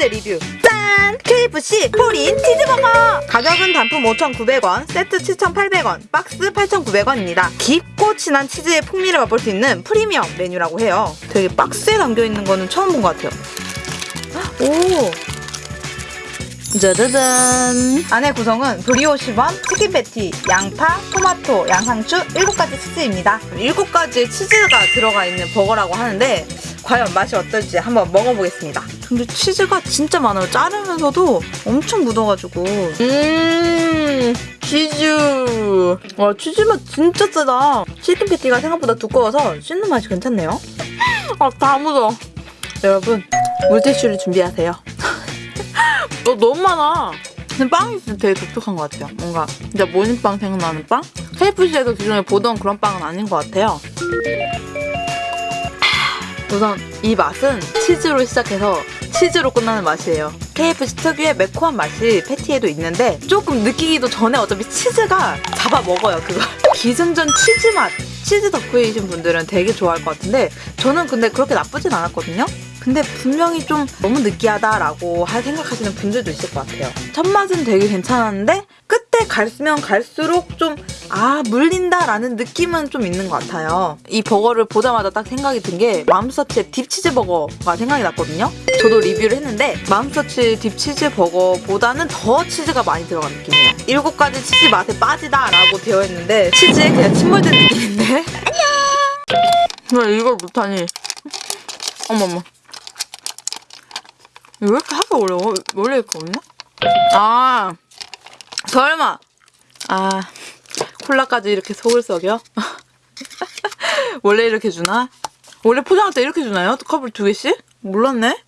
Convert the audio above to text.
번째 리뷰. 짠! KFC Fall in 치즈버거. 가격은 단품 5,900원 세트 7,800원 박스 8,900원입니다. 깊고 진한 치즈의 풍미를 맛볼 수 있는 프리미엄 메뉴라고 해요. 되게 박스에 담겨있는 거는 처음 본 것 같아요. 오! 짜자잔! 안에 구성은 브리오시 bun, 치킨 패티, 양파, 토마토, 양상추 7가지 치즈입니다. 7가지의 치즈가 들어가 있는 버거라고 하는데 과연 맛이 어떨지 한번 먹어보겠습니다 근데 치즈가 진짜 많아요 자르면서도 엄청 묻어가지고 음 치즈 와 치즈 맛 진짜 세다 치킨 패티가 생각보다 두꺼워서 씹는 맛이 괜찮네요 아다 묻어 여러분 물티슈를 준비하세요 너 너무 많아. 근데 빵이 진짜 되게 독특한 것 같아요. 뭔가 진짜 모닝빵 생각나는 빵? KFC에서 기존에 보던 그런 빵은 아닌 것 같아요. 우선 이 맛은 치즈로 시작해서 치즈로 끝나는 맛이에요. KFC 특유의 매콤한 맛이 패티에도 있는데 조금 느끼기도 전에 어차피 치즈가 잡아 먹어요 그거. 기승전 치즈 맛. 치즈 덕후이신 분들은 되게 좋아할 것 같은데 저는 근데 그렇게 나쁘진 않았거든요. 근데 분명히 좀 너무 느끼하다라고 할 생각하시는 분들도 있을 것 같아요. 첫 맛은 되게 괜찮았는데 끝에 갈면 갈수록 좀 아 물린다라는 느낌은 좀 있는 것 같아요. 이 버거를 보자마자 딱 생각이 든 게 맘스터치의 deep치즈 버거가 생각이 났거든요. 저도 리뷰를 했는데 맘스터치 딥치즈 버거보다는 더 치즈가 많이 들어간 느낌이에요. 일곱 가지 치즈 맛에 빠지다 라고 되어 있는데 치즈에 그냥 침몰된 느낌인데 안녕. 왜 이걸 못하니? 어머머. 왜 이렇게 하기 어려워? 원래 이렇게 없나? 아 설마 아 콜라까지 이렇게 속을 썩여? 원래 이렇게 주나? 원래 포장할 때 이렇게 주나요? 컵을 두 개씩? 몰랐네?